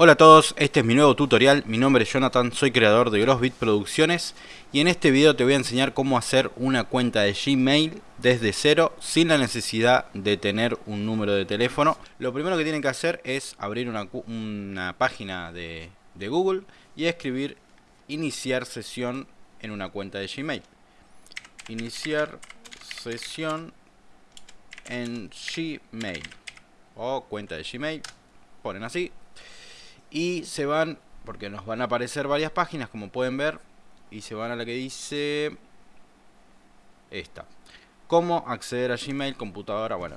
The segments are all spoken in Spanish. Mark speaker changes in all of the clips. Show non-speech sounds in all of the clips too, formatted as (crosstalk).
Speaker 1: Hola a todos, este es mi nuevo tutorial, mi nombre es Jonathan, soy creador de Grossbit Producciones y en este video te voy a enseñar cómo hacer una cuenta de Gmail desde cero sin la necesidad de tener un número de teléfono. Lo primero que tienen que hacer es abrir una, página de, de Google y escribir iniciar sesión en una cuenta de Gmail. Iniciar sesión en Gmail o cuenta de Gmail, ponen así y se van, porque nos van a aparecer varias páginas como pueden ver, y se van a la que dice esta. Cómo acceder a Gmail, computadora, bueno,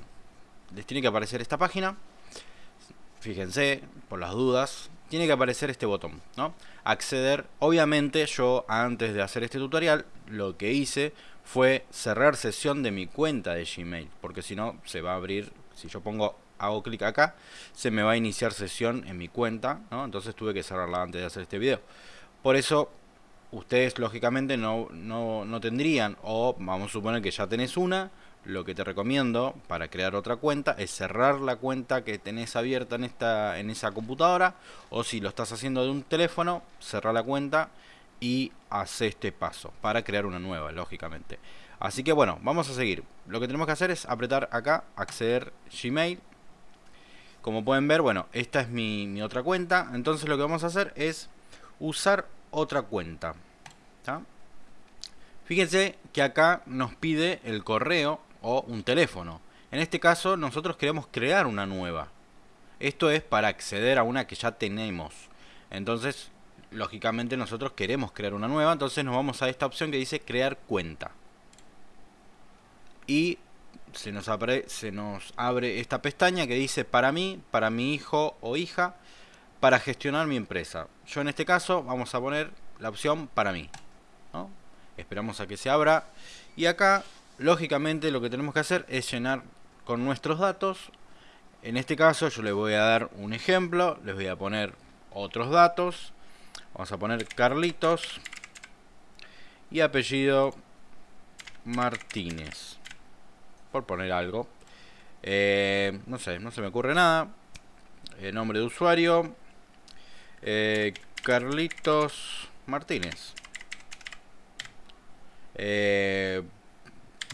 Speaker 1: les tiene que aparecer esta página. Fíjense, por las dudas, tiene que aparecer este botón, ¿no? Acceder, obviamente yo antes de hacer este tutorial, lo que hice fue cerrar sesión de mi cuenta de Gmail, porque si no se va a abrir, si yo pongo hago clic acá, se me va a iniciar sesión en mi cuenta, ¿no? Entonces tuve que cerrarla antes de hacer este video. Por eso, ustedes lógicamente no, no, tendrían, o vamos a suponer que ya tenés una, lo que te recomiendo para crear otra cuenta es cerrar la cuenta que tenés abierta en, esta, en esa computadora, o si lo estás haciendo de un teléfono, cerrar la cuenta y hace este paso para crear una nueva, lógicamente. Así que bueno, vamos a seguir. Lo que tenemos que hacer es apretar acá, acceder Gmail, como pueden ver, bueno, esta es mi, otra cuenta. Entonces lo que vamos a hacer es usar otra cuenta. Fíjense que acá nos pide el correo o un teléfono. En este caso nosotros queremos crear una nueva. Esto es para acceder a una que ya tenemos. Entonces, lógicamente nosotros queremos crear una nueva. Entonces nos vamos a esta opción que dice crear cuenta. Y se nos, abre, se nos abre esta pestaña que dice para mí, para mi hijo o hija, para gestionar mi empresa. Yo en este caso vamos a poner la opción para mí. Esperamos a que se abra. Y acá, lógicamente, lo que tenemos que hacer es llenar con nuestros datos. En este caso yo les voy a dar un ejemplo. Les voy a poner otros datos. Vamos a poner Carlitos. Y apellido Martínez por poner algo. Eh, no sé, no se me ocurre nada. Eh, nombre de usuario. Eh, Carlitos Martínez.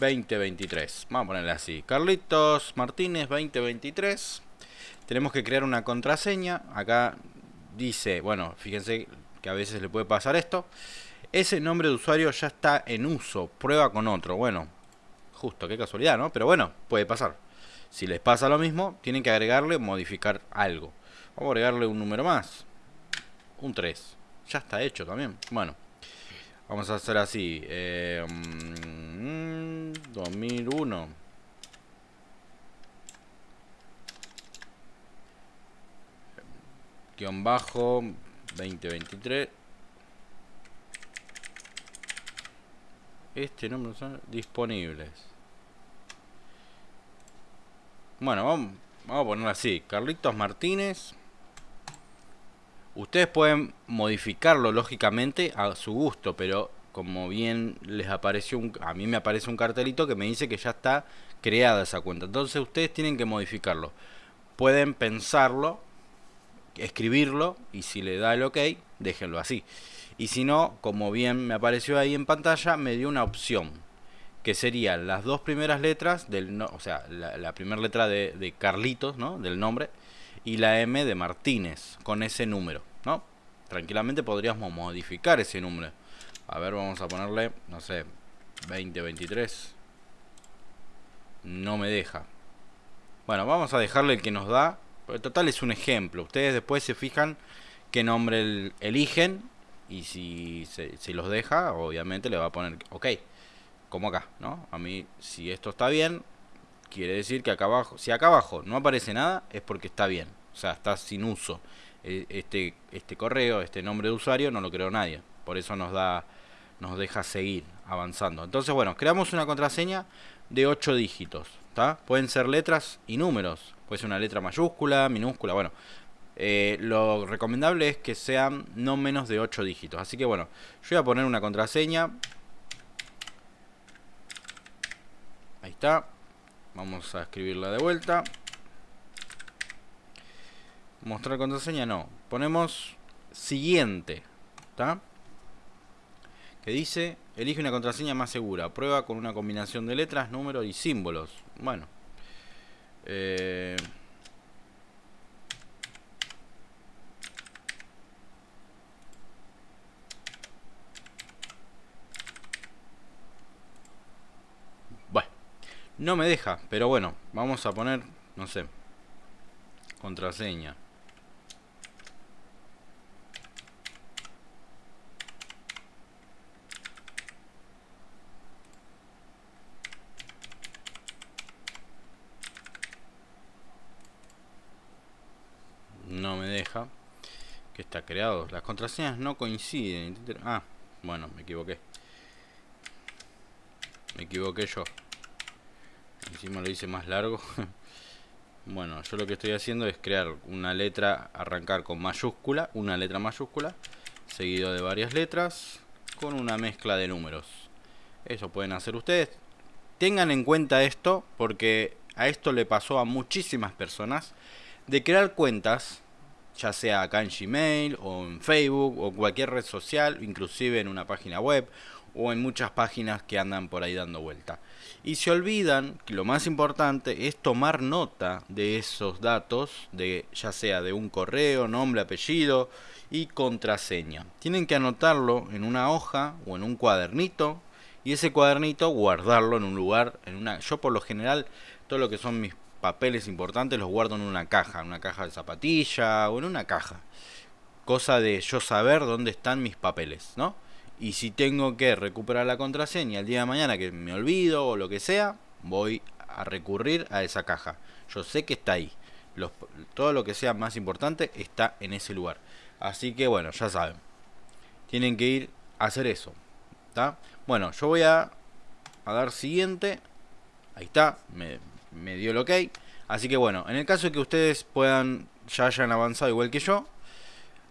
Speaker 1: 2023. Vamos a ponerle así. Carlitos Martínez 2023. Tenemos que crear una contraseña. Acá dice, bueno, fíjense que a veces le puede pasar esto. Ese nombre de usuario ya está en uso. Prueba con otro. Bueno, Justo, qué casualidad, ¿no? Pero bueno, puede pasar. Si les pasa lo mismo, tienen que agregarle, modificar algo. Vamos a agregarle un número más. Un 3. Ya está hecho también. Bueno. Vamos a hacer así. Eh, 2001. Mm, Guión bajo 2023. Este número son disponibles. Bueno, vamos, a ponerlo así. Carlitos Martínez. Ustedes pueden modificarlo lógicamente a su gusto, pero como bien les apareció, a mí me aparece un cartelito que me dice que ya está creada esa cuenta. Entonces ustedes tienen que modificarlo. Pueden pensarlo, escribirlo y si le da el ok, déjenlo así. Y si no, como bien me apareció ahí en pantalla, me dio una opción. Que serían las dos primeras letras, del o sea, la, primera letra de, Carlitos, ¿no? Del nombre. Y la M de Martínez, con ese número, ¿no? Tranquilamente podríamos modificar ese número. A ver, vamos a ponerle, no sé, 2023. No me deja. Bueno, vamos a dejarle el que nos da. Pero total es un ejemplo. Ustedes después se fijan qué nombre eligen y si se, los deja, obviamente le va a poner ok, como acá, ¿no? A mí, si esto está bien, quiere decir que acá abajo, si acá abajo no aparece nada, es porque está bien, o sea, está sin uso. E, este, este correo, este nombre de usuario, no lo creó nadie, por eso nos da, nos deja seguir avanzando. Entonces, bueno, creamos una contraseña de 8 dígitos. Pueden ser letras y números, puede ser una letra mayúscula, minúscula, bueno, eh, lo recomendable es que sean no menos de 8 dígitos. Así que bueno, yo voy a poner una contraseña. Ahí está. Vamos a escribirla de vuelta. Mostrar contraseña no. Ponemos siguiente. ¿Está? Que dice, elige una contraseña más segura. Prueba con una combinación de letras, números y símbolos. Bueno. Eh... Bueno. No me deja, pero bueno, vamos a poner, no sé, contraseña. no me deja que está creado. Las contraseñas no coinciden ah bueno me equivoqué. Me equivoqué yo encima lo hice más largo. (laughs) Bueno yo lo que estoy haciendo es crear una letra arrancar con mayúscula una letra mayúscula seguido de varias letras con una mezcla de números. Eso pueden hacer ustedes. Tengan en cuenta esto porque a esto le pasó a muchísimas personas de crear cuentas, ya sea acá en Gmail o en Facebook o cualquier red social, inclusive en una página web o en muchas páginas que andan por ahí dando vuelta. Y se olvidan que lo más importante es tomar nota de esos datos, de ya sea de un correo, nombre, apellido y contraseña. Tienen que anotarlo en una hoja o en un cuadernito y ese cuadernito guardarlo en un lugar, en una yo por lo general todo lo que son mis papeles importantes los guardo en una caja, en una caja de zapatilla o en una caja. Cosa de yo saber dónde están mis papeles, ¿no? Y si tengo que recuperar la contraseña el día de mañana que me olvido o lo que sea, voy a recurrir a esa caja. Yo sé que está ahí. todo lo que sea más importante está en ese lugar. Así que bueno, ya saben. Tienen que ir a hacer eso. ¿Está? Bueno, yo voy a, a dar siguiente. Ahí está. Me, me dio el ok. Así que bueno, en el caso de que ustedes puedan, ya hayan avanzado igual que yo,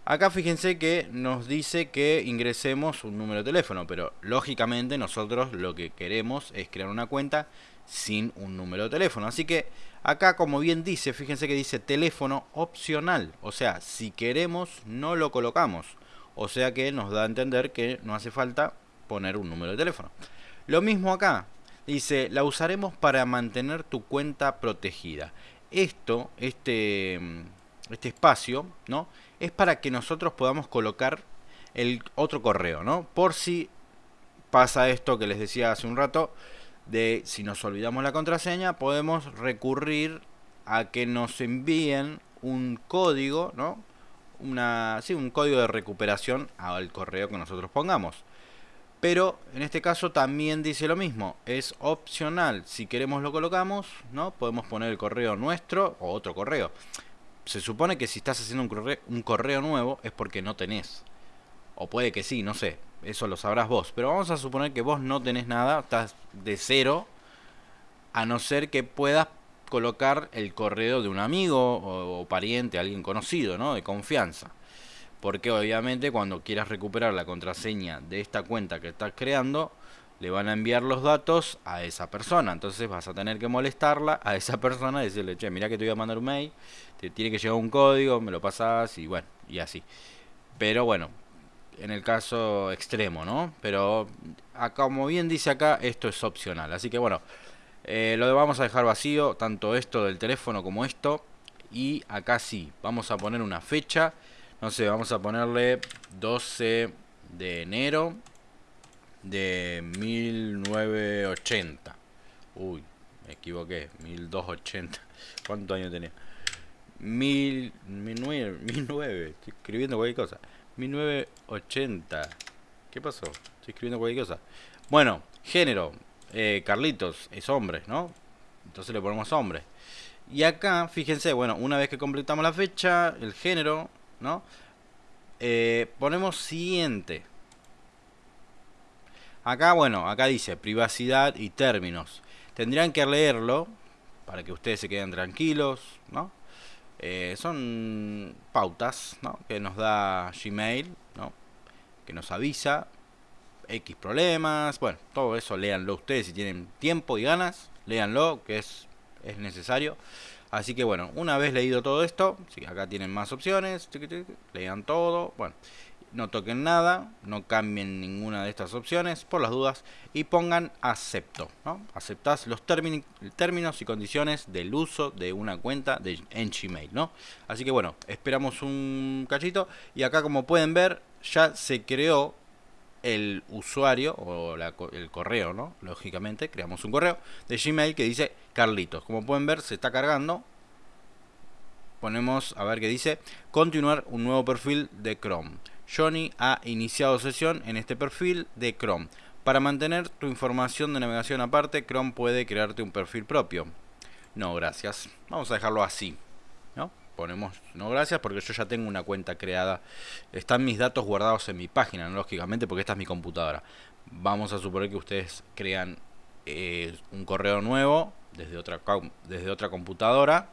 Speaker 1: acá fíjense que nos dice que ingresemos un número de teléfono, pero lógicamente nosotros lo que queremos es crear una cuenta sin un número de teléfono. Así que acá como bien dice, fíjense que dice teléfono opcional, o sea, si queremos no lo colocamos. O sea que nos da a entender que no hace falta poner un número de teléfono. Lo mismo acá, Dice, la usaremos para mantener tu cuenta protegida. Esto, este, este espacio, ¿no? Es para que nosotros podamos colocar el otro correo, ¿no? Por si pasa esto que les decía hace un rato, de si nos olvidamos la contraseña, podemos recurrir a que nos envíen un código, ¿no? Una, un código de recuperación al correo que nosotros pongamos. Pero en este caso también dice lo mismo, es opcional, si queremos lo colocamos, ¿no? Podemos poner el correo nuestro o otro correo. Se supone que si estás haciendo un correo, un correo nuevo es porque no tenés. O puede que sí, no sé, eso lo sabrás vos. Pero vamos a suponer que vos no tenés nada, estás de cero, a no ser que puedas colocar el correo de un amigo o, o pariente, alguien conocido, ¿no? De confianza. Porque obviamente cuando quieras recuperar la contraseña de esta cuenta que estás creando, le van a enviar los datos a esa persona. Entonces vas a tener que molestarla a esa persona y decirle, che, mira que te voy a mandar un mail, te tiene que llegar un código, me lo pasas y bueno, y así. Pero bueno, en el caso extremo, ¿no? Pero como bien dice acá, esto es opcional. Así que bueno, eh, lo vamos a dejar vacío, tanto esto del teléfono como esto. Y acá sí, vamos a poner una fecha no sé, vamos a ponerle 12 de enero de 1980. Uy, me equivoqué. 1280. (laughs) ¿Cuántos años tenía? Mil, 1900, (laughs) Estoy escribiendo cualquier cosa. 1980. ¿Qué pasó? Estoy escribiendo cualquier cosa. Bueno, género. Eh, Carlitos es hombre, ¿no? Entonces le ponemos hombre. Y acá, fíjense, bueno, una vez que completamos la fecha, el género, ¿no? Eh, ponemos siguiente. Acá, bueno, acá dice privacidad y términos. Tendrían que leerlo para que ustedes se queden tranquilos, ¿no? Eh, son pautas. Que nos da Gmail, ¿no? Que nos avisa X problemas, bueno, todo eso léanlo ustedes si tienen tiempo y ganas, léanlo, que es, es necesario. Así que bueno, una vez leído todo esto, acá tienen más opciones, lean todo, bueno, no toquen nada, no cambien ninguna de estas opciones por las dudas y pongan acepto, ¿no? Aceptás los términos y condiciones del uso de una cuenta de, en Gmail, ¿no? Así que bueno, esperamos un cachito y acá como pueden ver ya se creó el usuario o el correo, ¿no? Lógicamente, creamos un correo de Gmail que dice Carlitos. Como pueden ver, se está cargando. Ponemos a ver qué dice, continuar un nuevo perfil de Chrome. Johnny ha iniciado sesión en este perfil de Chrome. Para mantener tu información de navegación aparte, Chrome puede crearte un perfil propio. No, gracias. Vamos a dejarlo así. ¿no? Ponemos no gracias porque yo ya tengo una cuenta creada. Están mis datos guardados en mi página, lógicamente, porque esta es mi computadora. Vamos a suponer que ustedes crean eh, un correo nuevo desde otra, desde otra computadora,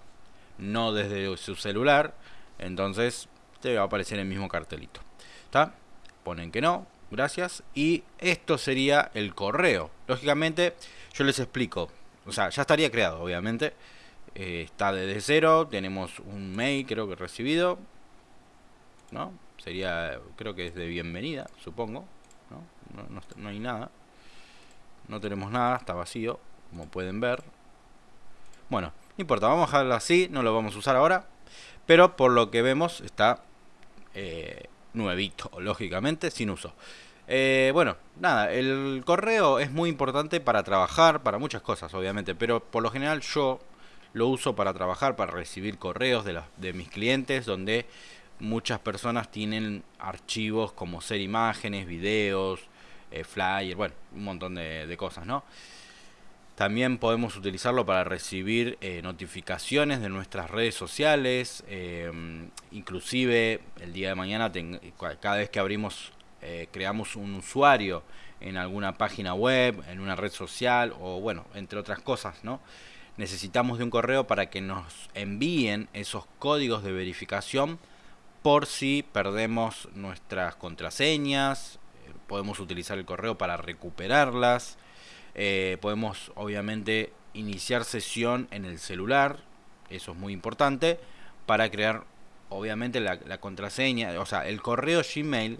Speaker 1: no desde su celular. Entonces te va a aparecer el mismo cartelito. Ponen que no, gracias. Y esto sería el correo. Lógicamente, yo les explico. O sea, ya estaría creado, obviamente. Eh, está desde cero. Tenemos un mail, creo que recibido. ¿No? Sería, creo que es de bienvenida, supongo. ¿no? no hay nada. No tenemos nada, está vacío, como pueden ver. Bueno, no importa, vamos a dejarlo así, no lo vamos a usar ahora. Pero por lo que vemos está eh, nuevito, lógicamente, sin uso. Eh, bueno, nada, el correo es muy importante para trabajar, para muchas cosas, obviamente, pero por lo general yo lo uso para trabajar, para recibir correos de, de mis clientes, donde muchas personas tienen archivos como ser imágenes, videos, eh, flyer, bueno, un montón de, cosas, ¿no? También podemos utilizarlo para recibir eh, notificaciones de nuestras redes sociales. Em, inclusive el día de mañana, cada vez que abrimos, eh, creamos un usuario en alguna página web, en una red social o bueno, entre otras cosas, ¿no? Necesitamos de un correo para que nos envíen esos códigos de verificación por si perdemos nuestras contraseñas. Eh, podemos utilizar el correo para recuperarlas eh, podemos obviamente iniciar sesión en el celular, eso es muy importante, para crear obviamente la, contraseña, o sea, el correo Gmail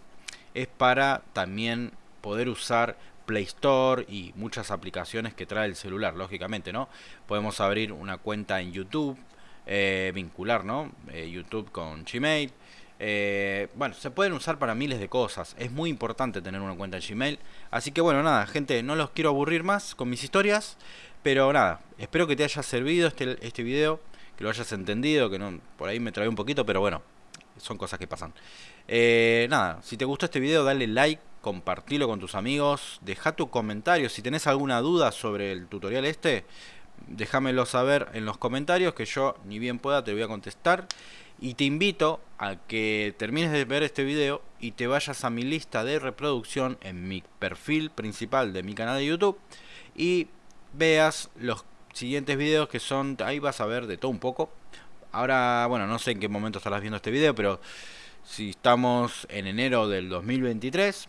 Speaker 1: es para también poder usar Play Store y muchas aplicaciones que trae el celular, lógicamente, ¿no? Podemos abrir una cuenta en YouTube, eh, vincular, ¿no? Eh, YouTube con Gmail, eh, bueno, se pueden usar para miles de cosas. Es muy importante tener una cuenta en Gmail. Así que bueno, nada, gente, no los quiero aburrir más con mis historias. Pero nada, espero que te haya servido este, este video, que lo hayas entendido, que no por ahí me trae un poquito, pero bueno, son cosas que pasan. Eh, nada, si te gustó este video, dale like, compartilo con tus amigos, deja tu comentario. Si tenés alguna duda sobre el tutorial este, déjamelo saber en los comentarios, que yo ni bien pueda te voy a contestar. Y te invito a que termines de ver este video y te vayas a mi lista de reproducción en mi perfil principal de mi canal de YouTube y veas los siguientes videos que son, ahí vas a ver de todo un poco. Ahora, bueno, no sé en qué momento estarás viendo este video, pero si estamos en enero del 2023,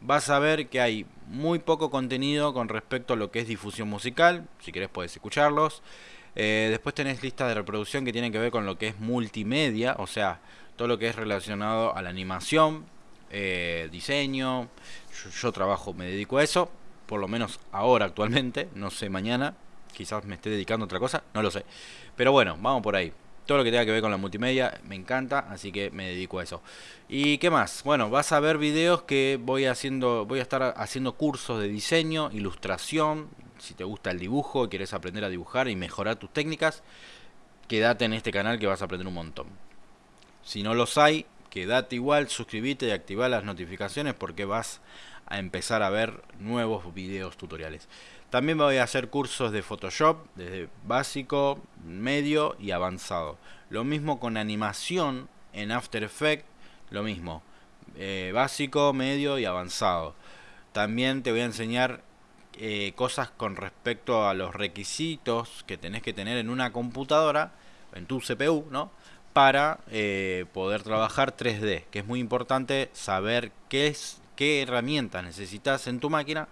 Speaker 1: vas a ver que hay muy poco contenido con respecto a lo que es difusión musical. Si querés puedes escucharlos. Eh, después tenés listas de reproducción que tienen que ver con lo que es multimedia, o sea, todo lo que es relacionado a la animación, eh, diseño. Yo, trabajo, me dedico a eso, por lo menos ahora actualmente, no sé mañana, quizás me esté dedicando a otra cosa, no lo sé. Pero bueno, vamos por ahí. Todo lo que tenga que ver con la multimedia me encanta, así que me dedico a eso. ¿Y qué más? Bueno, vas a ver videos que voy haciendo, voy a estar haciendo cursos de diseño, ilustración, si te gusta el dibujo, quieres aprender a dibujar y mejorar tus técnicas, quédate en este canal que vas a aprender un montón. Si no los hay, quédate igual, suscríbete y activa las notificaciones porque vas a empezar a ver nuevos videos tutoriales. También voy a hacer cursos de Photoshop, desde básico, medio y avanzado. Lo mismo con animación en After Effects, lo mismo. Eh, básico, medio y avanzado. También te voy a enseñar eh, cosas con respecto a los requisitos que tenés que tener en una computadora, en tu CPU, ¿no? Para eh, poder trabajar 3D, que es muy importante saber qué, es, qué herramientas necesitas en tu máquina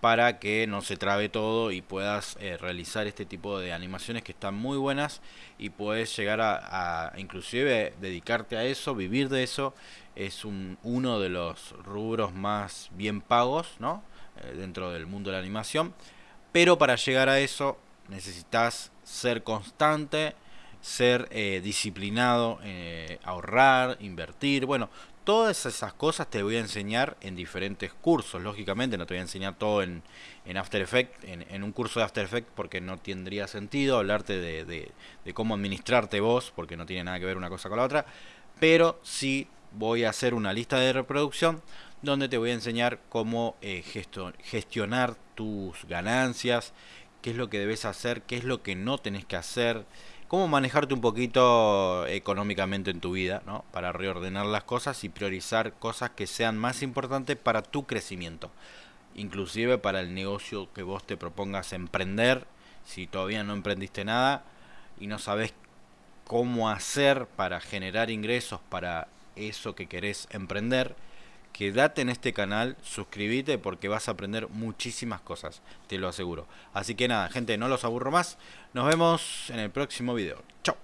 Speaker 1: para que no se trabe todo y puedas eh, realizar este tipo de animaciones que están muy buenas y puedes llegar a, inclusive dedicarte a eso, vivir de eso. Es un, uno de los rubros más bien pagos ¿no? Eh, dentro del mundo de la animación. Pero para llegar a eso necesitas ser constante, ser eh, disciplinado, ahorrar, invertir. Bueno, todas esas cosas te voy a enseñar en diferentes cursos. Lógicamente no te voy a enseñar todo en, After Effects, en, un curso de After Effects, porque no tendría sentido hablarte de, cómo administrarte vos, porque no tiene nada que ver una cosa con la otra. Pero sí voy a hacer una lista de reproducción donde te voy a enseñar cómo eh, gestionar tus ganancias, qué es lo que debes hacer, qué es lo que no tenés que hacer, cómo manejarte un poquito económicamente en tu vida, ¿no? Para reordenar las cosas y priorizar cosas que sean más importantes para tu crecimiento. Inclusive para el negocio que vos te propongas emprender, si todavía no emprendiste nada y no sabes cómo hacer para generar ingresos para eso que querés emprender, quédate en este canal, suscríbete porque vas a aprender muchísimas cosas, te lo aseguro. Así que nada, gente, no los aburro más. Nos vemos en el próximo video. Chao.